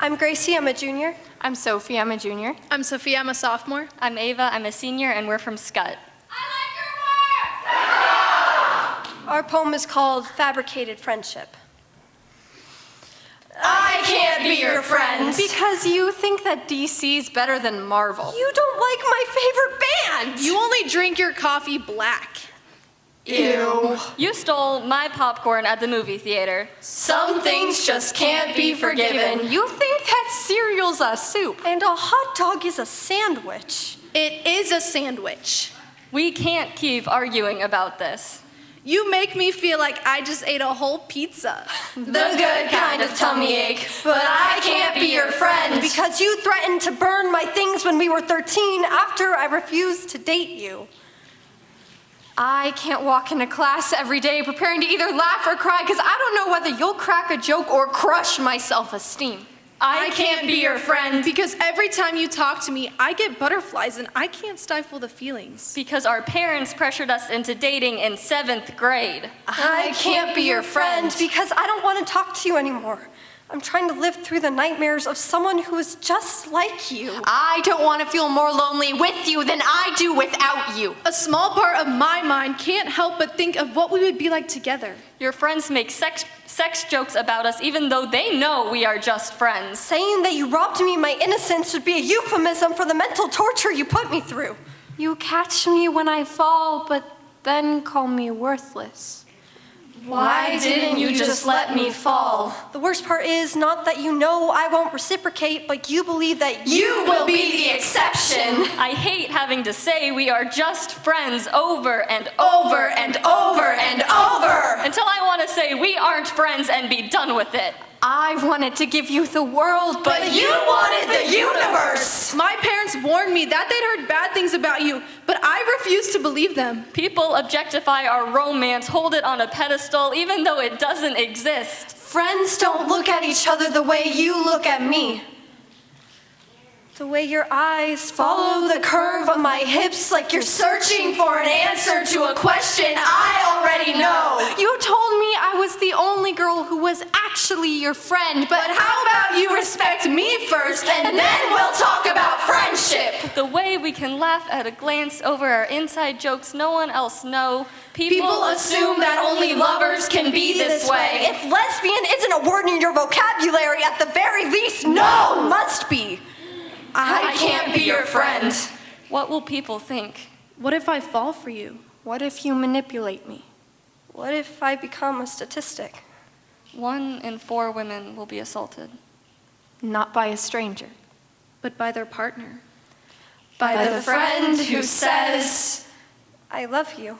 I'm Gracie, I'm a junior. I'm Sophie, I'm a junior. I'm Sophie, I'm a sophomore. I'm Ava, I'm a senior, and we're from Scott. Our poem is called Fabricated Friendship. I can't be your friend. Because you think that DC's better than Marvel. You don't like my favorite band! You only drink your coffee black. Ew. You stole my popcorn at the movie theater. Some things just can't be forgiven. You think that cereal's a soup. And a hot dog is a sandwich. It is a sandwich. We can't keep arguing about this. You make me feel like I just ate a whole pizza. The good kind of tummy ache. But I can't be your friend. Because you threatened to burn my things when we were 13 after I refused to date you. I can't walk into class every day preparing to either laugh or cry because I don't know whether you'll crack a joke or crush my self-esteem. I can't be your friend because every time you talk to me, I get butterflies and I can't stifle the feelings. Because our parents pressured us into dating in seventh grade. I can't be your friend. because I don't want to talk to you anymore. I'm trying to live through the nightmares of someone who is just like you. I don't want to feel more lonely with you than I do without you. A small part of my mind can't help but think of what we would be like together. Your friends make sex, sex jokes about us even though they know we are just friends. Saying that you robbed me of my innocence would be a euphemism for the mental torture you put me through. You catch me when I fall, but then call me worthless. Why didn't you just let me fall? The worst part is not that you know I won't reciprocate, but you believe that You will be the exception. I hate having to say we are just friends over and Over and over and over. until I want to say we aren't friends and be done with it. I wanted to give you the world, but you wanted the universe. My parents warned me that they'd heard bad things about you, but I refused to believe them. People objectify our romance, hold it on a pedestal, even though it doesn't exist. Friends don't look at each other the way you look at me. the way your eyes follow the curve of my hips like you're Searching for an answer to a question I already know. You told me I was the only girl who was actually your friend, but how about you respect me first and then we'll talk about friendship? The way we can laugh at a glance over our inside jokes no one else know. People, People assume that only lovers can be this way. If lesbian isn't a word in your vocabulary, at the very least, no must be. I can't be your friend. What will people think? What if I fall for you? What if you manipulate me? What if I become a statistic? One in four women will be assaulted. Not by a stranger. But by their partner. By the friend who says, I love you.